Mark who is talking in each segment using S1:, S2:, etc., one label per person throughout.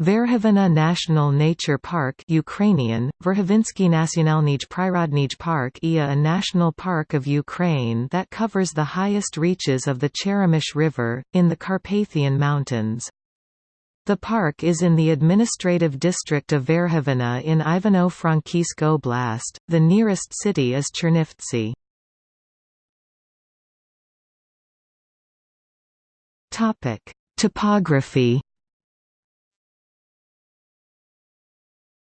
S1: Verkhovina National Nature Park Ukrainian, Verkhovinsky Nationalny Prirodny Park IA a national park of Ukraine that covers the highest reaches of the Cheremosh River, in the Carpathian Mountains. The park is in the administrative district of Verkhovina in Ivano-Frankivsk Oblast, the nearest city is Chernivtsi. Topography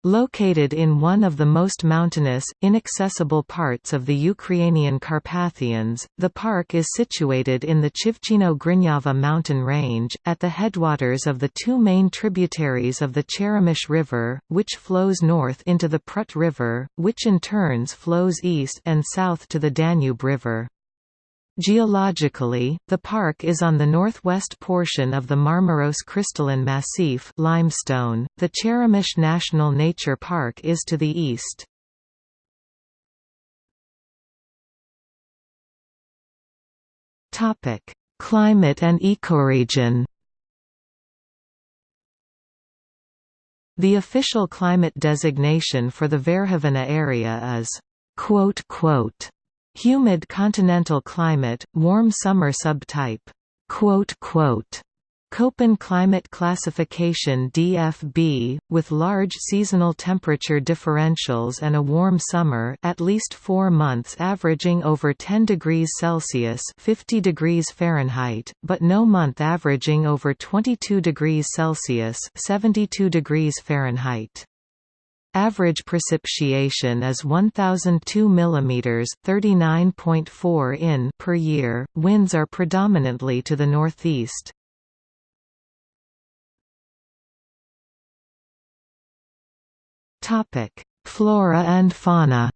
S1: Located in one of the most mountainous, inaccessible parts of the Ukrainian Carpathians, the park is situated in the Chivchino-Grinyava mountain range, at the headwaters of the two main tributaries of the Cheremosh River, which flows north into the Prut River, which in turns flows east and south to the Danube River. Geologically, the park is on the northwest portion of the Marmaros crystalline massif limestone. .The Cheremosh National Nature Park is to the east. Climate and ecoregion The official climate designation for the Verkhovina area is quote, quote, Humid continental climate, warm summer subtype. Köppen climate classification DFB, with large seasonal temperature differentials and a warm summer at least four months averaging over 10 degrees Celsius 50 degrees Fahrenheit, but no month averaging over 22 degrees Celsius 72 degrees Fahrenheit. Average precipitation is 1002 mm (39.4 in) per year. Winds are predominantly to the northeast. Topic: Flora and fauna.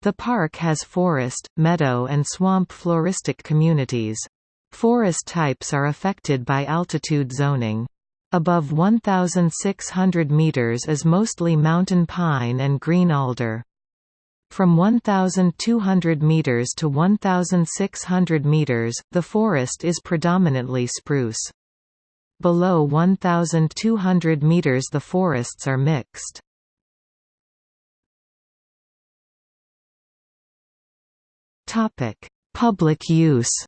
S1: The park has forest, meadow and swamp floristic communities. Forest types are affected by altitude zoning. Above 1,600 meters is mostly mountain pine and green alder. From 1,200 meters to 1,600 meters, the forest is predominantly spruce. Below 1,200 meters the forests are mixed. Public use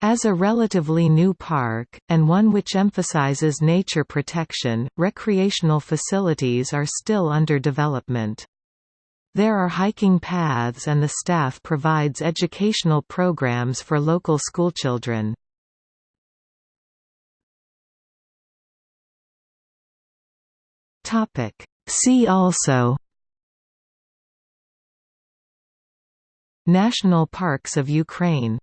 S1: As a relatively new park, and one which emphasizes nature protection, recreational facilities are still under development. There are hiking paths and the staff provides educational programs for local schoolchildren. See also National parks of Ukraine